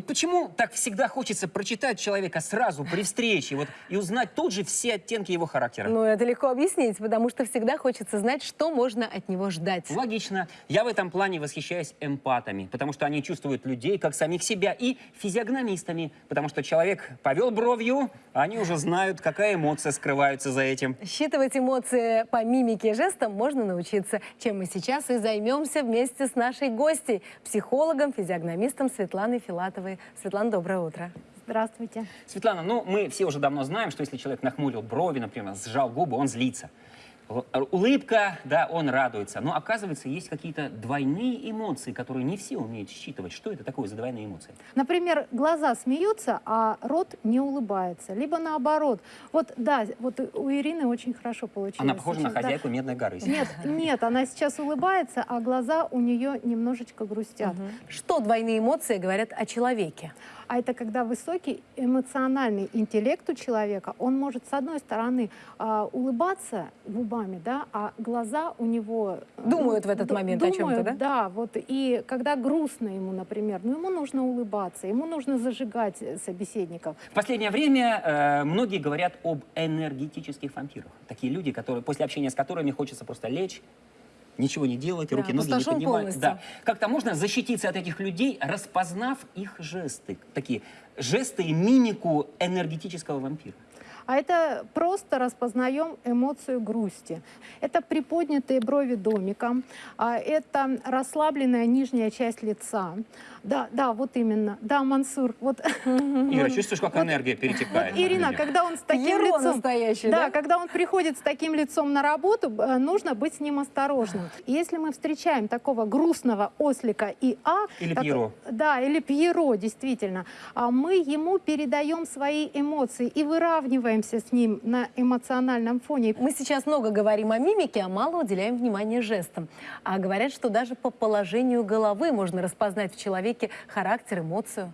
Вот почему так всегда хочется прочитать человека сразу при встрече вот, и узнать тут же все оттенки его характера? Ну, это легко объяснить, потому что всегда хочется знать, что можно от него ждать. Логично. Я в этом плане восхищаюсь эмпатами, потому что они чувствуют людей как самих себя, и физиогномистами, потому что человек повел бровью, а они уже знают, какая эмоция скрывается за этим. Считывать эмоции по мимике и жестам можно научиться, чем мы сейчас и займемся вместе с нашей гостьей, психологом, физиогномистом Светланой Филатовой. Светлана, доброе утро. Здравствуйте. Светлана, ну мы все уже давно знаем, что если человек нахмурил брови, например, сжал губы, он злится. Улыбка, да, он радуется. Но оказывается, есть какие-то двойные эмоции, которые не все умеют считывать. Что это такое за двойные эмоции? Например, глаза смеются, а рот не улыбается. Либо наоборот. Вот да, вот у Ирины очень хорошо получилось. Она похожа на сейчас, да. хозяйку Медной горы. Нет, нет, она сейчас улыбается, а глаза у нее немножечко грустят. Что двойные эмоции говорят о человеке? А это когда высокий эмоциональный интеллект у человека, он может, с одной стороны, а, улыбаться губами, да, а глаза у него... э, Думают в этот ду- момент о чём-то, думают, Да, вот, и когда грустно ему, например, ну, ему нужно улыбаться, ему нужно зажигать э, собеседников. В последнее время э, многие говорят об энергетических вампирах. Такие люди, которые после общения с которыми хочется просто лечь, ничего не делать, Да, руки, ноги не поднимать. полностью. Да. Как-то можно защититься от этих людей, распознав их жесты. Такие жесты и мимику энергетического вампира. А это просто распознаем эмоцию грусти. Это приподнятые брови домиком, а это расслабленная нижняя часть лица. Да, да, вот именно. Да, Мансур, вот Ира, чувствуешь, как энергия перетекает? на Ирина, когда он с таким Геро лицом... настоящий, да, да? когда он приходит с таким лицом на работу, э, нужно быть с ним осторожным. Если мы встречаем такого грустного ослика и А... Или так- Пьеро. Да, или Пьеро, действительно. А мы ему передаем свои эмоции и выравниваемся с ним на эмоциональном фоне. Мы сейчас много говорим о мимике, а мало уделяем внимания жестам. А говорят, что даже по положению головы можно распознать в человеке характер, эмоцию.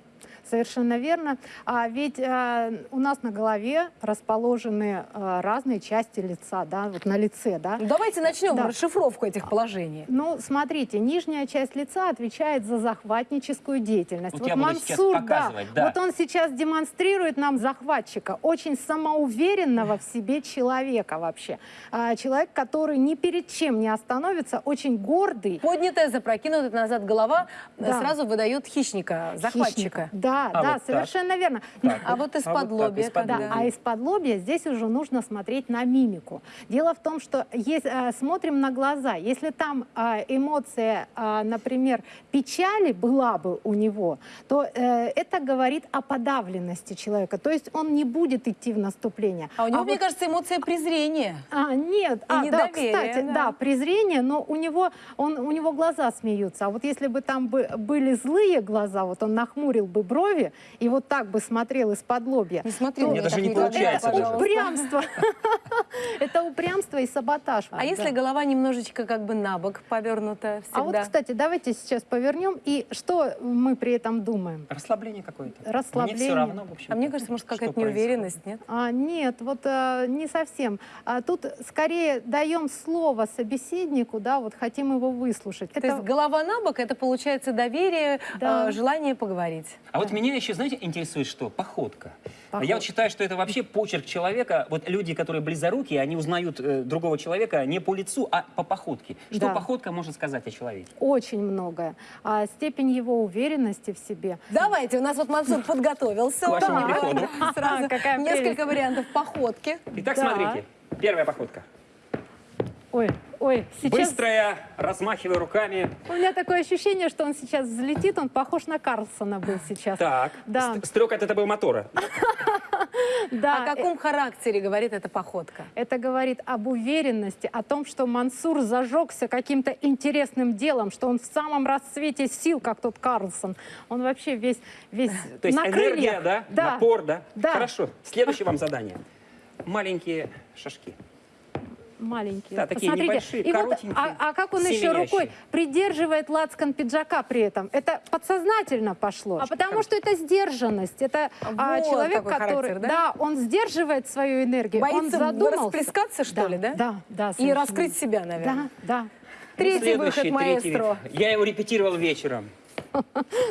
Совершенно верно. А ведь э, у нас на голове расположены э, разные части лица, да, вот на лице, да. Ну, давайте начнем Да. расшифровку этих положений. Ну, смотрите, нижняя часть лица отвечает за захватническую деятельность. Вот я буду сейчас показывать, да. вот он сейчас демонстрирует нам захватчика, очень самоуверенного в себе человека вообще. А, человек, который ни перед чем не остановится, очень гордый. Поднятая, запрокинутая назад голова э, Да. сразу выдает хищника, захватчика. хищника. Да, А да, вот так. совершенно верно. Так А вот из-под так, лобья из-под когда? Да, лобья. а из-под лобья здесь уже нужно смотреть на мимику. Дело в том, что есть, э, смотрим на глаза. Если там э, эмоция, э, например, печали была бы у него, то э, это говорит о подавленности человека. То есть он не будет идти в наступление. А у него, А мне вот- кажется, эмоция презрения. а, нет, а, да, кстати, да. да. презрение, но у него, он, у него глаза смеются. А вот если бы там бы были злые глаза, вот он нахмурил бы брови и вот так бы смотрел из-под лобья. Не на меня даже не получается даже. пожалуйста. Упрямство. Это упрямство и саботаж. А если голова немножечко как бы на бок повернута всегда? А вот, кстати, давайте сейчас повернем. И что мы при этом думаем? Расслабление какое-то. Мне Расслабление. все равно, в общем А мне кажется, может, какая-то неуверенность, нет? А, нет, вот а, не совсем. А, тут скорее даем слово собеседнику, да, вот хотим его выслушать. То есть голова на бок, это получается доверие, Да. э, желание поговорить. А вот меня еще, знаете, интересует что? Походка. Походка. Я вот считаю, что это вообще почерк человека. Вот люди, которые близорукие, они узнают э, другого человека не по лицу, а по походке. Что Да. походка может сказать о человеке? Очень многое. А, степень его уверенности в себе. Давайте, у нас вот Мансур подготовился. К вашему Да. приходу. Сразу Какая несколько прелесть. вариантов походки. Итак, Да. смотрите. Первая походка. Ой, ой, сейчас... Быстрая, размахивая руками. У меня такое ощущение, что он сейчас взлетит, он похож на Карлсона был сейчас. Так. Да. Ст- Стрелка от этого мотора. Да, О каком характере говорит эта походка? Это говорит об уверенности, о том, что Мансур зажегся каким-то интересным делом, что он в самом расцвете сил, как тот Карлсон. Он вообще весь, весь То есть на энергия, да? Да. Напор, да? Да. Хорошо. Следующее вам задание. Маленькие шажки. Маленькие. Да, такие Посмотрите. небольшие, И вот, а, а как он еще семенящие. рукой придерживает лацкан пиджака при этом? Это подсознательно пошло. А потому что это сдержанность. Это а, Вот человек, который... характер, да? он сдерживает свою энергию. он Боится задумался. расплескаться, что Да, ли, да? Да, да. И раскрыть себя, наверное. Да, да. Третий Следующий, выход, третий маэстро. выход. Я его репетировал вечером.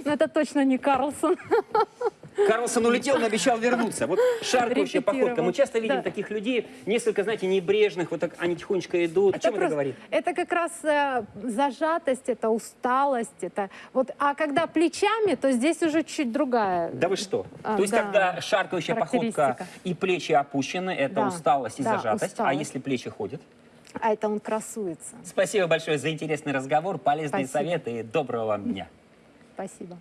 Но это точно не Карлсон. Карлсон улетел, но обещал вернуться. Вот шаркающая походка. Мы часто видим Да. таких людей, несколько, знаете, небрежных, вот так они тихонечко идут. О чем это просто- говорит? это как раз э, зажатость, это усталость, это вот. А когда плечами, то здесь уже чуть другая. Да вы что? А, То есть, да. когда шаркающая походка и плечи опущены, это Да. усталость и Да, зажатость. А усталость. если плечи ходят? А это он красуется. Спасибо большое за интересный разговор, полезные Спасибо. советы и доброго вам дня. Спасибо.